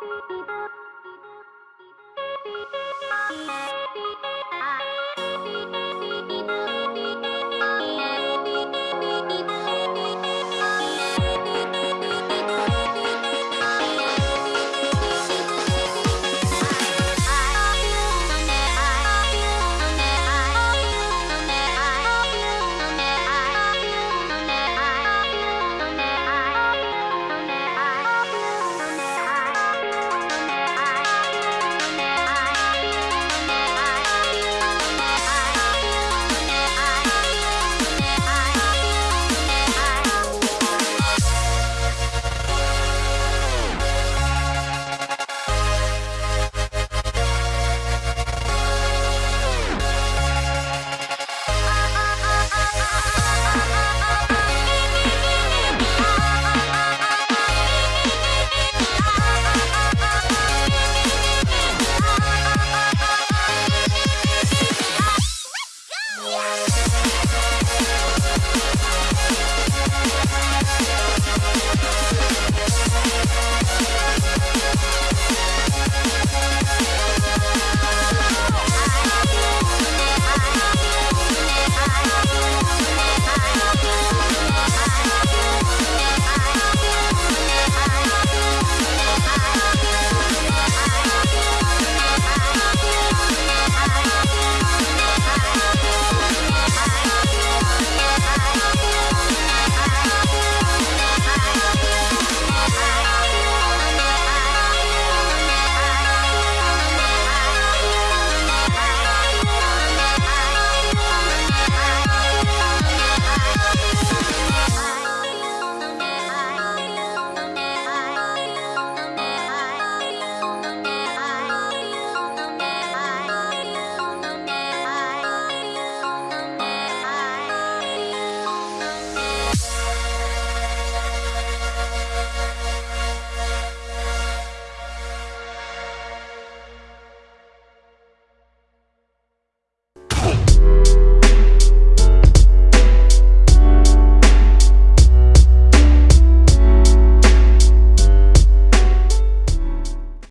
beep beep beep